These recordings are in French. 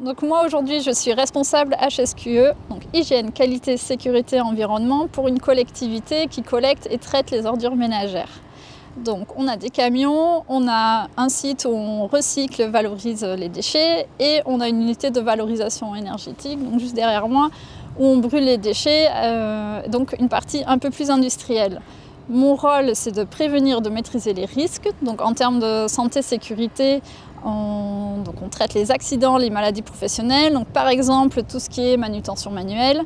Donc moi aujourd'hui je suis responsable HSQE, donc hygiène, qualité, sécurité, environnement pour une collectivité qui collecte et traite les ordures ménagères. Donc on a des camions, on a un site où on recycle, valorise les déchets et on a une unité de valorisation énergétique, donc juste derrière moi, où on brûle les déchets, euh, donc une partie un peu plus industrielle. Mon rôle, c'est de prévenir, de maîtriser les risques. Donc en termes de santé-sécurité, on, donc on traite les accidents, les maladies professionnelles. Par exemple, tout ce qui est manutention manuelle.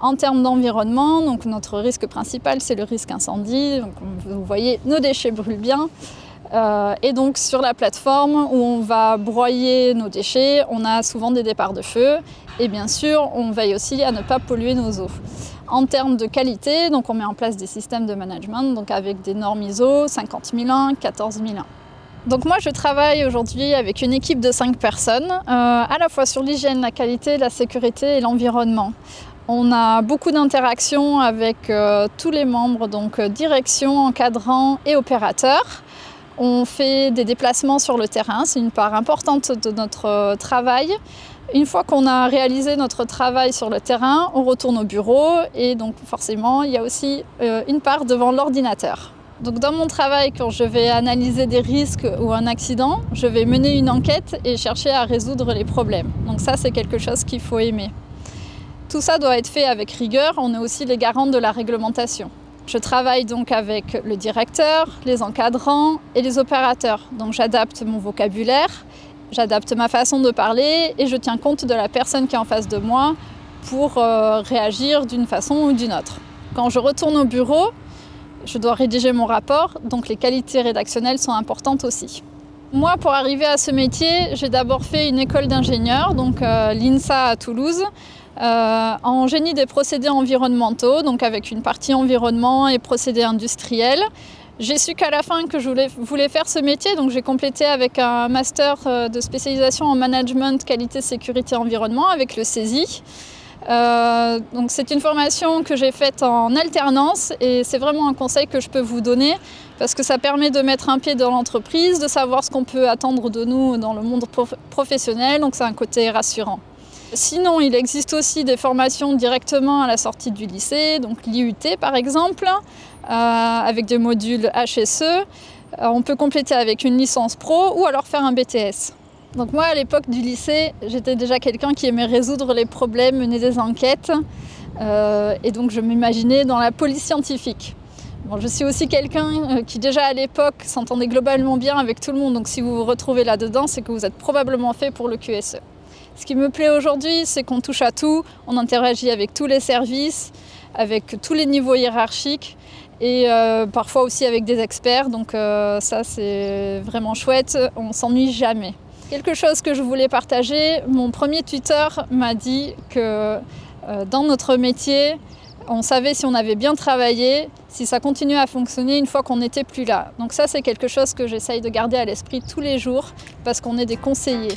En termes d'environnement, notre risque principal, c'est le risque incendie. Donc vous voyez, nos déchets brûlent bien. Euh, et donc sur la plateforme où on va broyer nos déchets, on a souvent des départs de feu. Et bien sûr, on veille aussi à ne pas polluer nos eaux. En termes de qualité, donc on met en place des systèmes de management donc avec des normes ISO 50001, 14001. Donc moi je travaille aujourd'hui avec une équipe de 5 personnes, euh, à la fois sur l'hygiène, la qualité, la sécurité et l'environnement. On a beaucoup d'interactions avec euh, tous les membres, donc euh, direction, encadrant et opérateurs. On fait des déplacements sur le terrain, c'est une part importante de notre travail. Une fois qu'on a réalisé notre travail sur le terrain, on retourne au bureau et donc forcément, il y a aussi euh, une part devant l'ordinateur. Donc dans mon travail, quand je vais analyser des risques ou un accident, je vais mener une enquête et chercher à résoudre les problèmes. Donc ça, c'est quelque chose qu'il faut aimer. Tout ça doit être fait avec rigueur, on est aussi les garants de la réglementation. Je travaille donc avec le directeur, les encadrants et les opérateurs. Donc j'adapte mon vocabulaire J'adapte ma façon de parler et je tiens compte de la personne qui est en face de moi pour euh, réagir d'une façon ou d'une autre. Quand je retourne au bureau, je dois rédiger mon rapport, donc les qualités rédactionnelles sont importantes aussi. Moi, pour arriver à ce métier, j'ai d'abord fait une école d'ingénieur, donc euh, l'INSA à Toulouse, euh, en génie des procédés environnementaux, donc avec une partie environnement et procédés industriels. J'ai su qu'à la fin que je voulais, faire ce métier, donc j'ai complété avec un master euh, de spécialisation en management, qualité, sécurité, environnement avec le CESI. Euh, donc c'est une formation que j'ai faite en alternance et c'est vraiment un conseil que je peux vous donner parce que ça permet de mettre un pied dans l'entreprise, de savoir ce qu'on peut attendre de nous dans le monde professionnel, donc c'est un côté rassurant. Sinon, il existe aussi des formations directement à la sortie du lycée, donc l'IUT par exemple, euh, avec des modules HSE. Euh, on peut compléter avec une licence pro ou alors faire un BTS. Donc moi, à l'époque du lycée, j'étais déjà quelqu'un qui aimait résoudre les problèmes, mener des enquêtes. Euh, et donc je m'imaginais dans la police scientifique. Bon, je suis aussi quelqu'un qui déjà à l'époque s'entendait globalement bien avec tout le monde. Donc si vous vous retrouvez là-dedans, c'est que vous êtes probablement fait pour le QSE. Ce qui me plaît aujourd'hui, c'est qu'on touche à tout, on interagit avec tous les services, avec tous les niveaux hiérarchiques et euh, parfois aussi avec des experts. Donc euh, ça, c'est vraiment chouette, on s'ennuie jamais. Quelque chose que je voulais partager, mon premier tuteur m'a dit que euh, dans notre métier, on savait si on avait bien travaillé, si ça continuait à fonctionner une fois qu'on n'était plus là. Donc ça, c'est quelque chose que j'essaye de garder à l'esprit tous les jours parce qu'on est des conseillers.